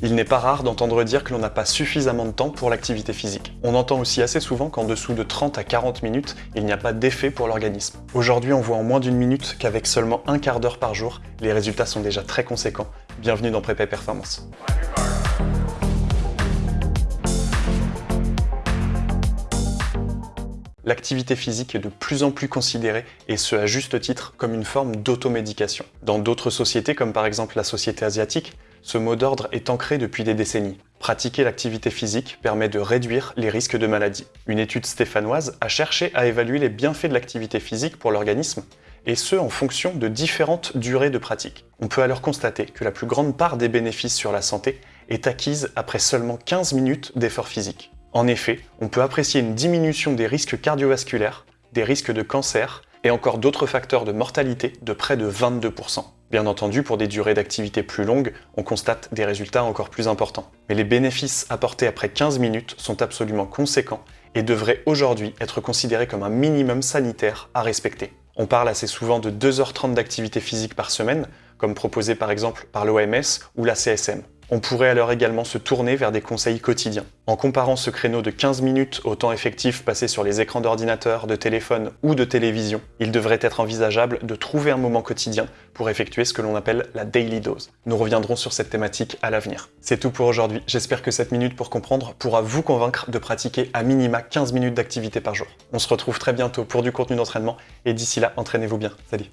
Il n'est pas rare d'entendre dire que l'on n'a pas suffisamment de temps pour l'activité physique. On entend aussi assez souvent qu'en dessous de 30 à 40 minutes, il n'y a pas d'effet pour l'organisme. Aujourd'hui, on voit en moins d'une minute qu'avec seulement un quart d'heure par jour, les résultats sont déjà très conséquents. Bienvenue dans Prépa Performance. l'activité physique est de plus en plus considérée, et ce à juste titre, comme une forme d'automédication. Dans d'autres sociétés, comme par exemple la société asiatique, ce mot d'ordre est ancré depuis des décennies. Pratiquer l'activité physique permet de réduire les risques de maladie. Une étude stéphanoise a cherché à évaluer les bienfaits de l'activité physique pour l'organisme, et ce en fonction de différentes durées de pratique. On peut alors constater que la plus grande part des bénéfices sur la santé est acquise après seulement 15 minutes d'effort physique. En effet, on peut apprécier une diminution des risques cardiovasculaires, des risques de cancer et encore d'autres facteurs de mortalité de près de 22%. Bien entendu, pour des durées d'activité plus longues, on constate des résultats encore plus importants. Mais les bénéfices apportés après 15 minutes sont absolument conséquents et devraient aujourd'hui être considérés comme un minimum sanitaire à respecter. On parle assez souvent de 2h30 d'activité physique par semaine, comme proposé par exemple par l'OMS ou la CSM. On pourrait alors également se tourner vers des conseils quotidiens. En comparant ce créneau de 15 minutes au temps effectif passé sur les écrans d'ordinateur, de téléphone ou de télévision, il devrait être envisageable de trouver un moment quotidien pour effectuer ce que l'on appelle la daily dose. Nous reviendrons sur cette thématique à l'avenir. C'est tout pour aujourd'hui, j'espère que cette minute pour comprendre pourra vous convaincre de pratiquer à minima 15 minutes d'activité par jour. On se retrouve très bientôt pour du contenu d'entraînement et d'ici là, entraînez-vous bien. Salut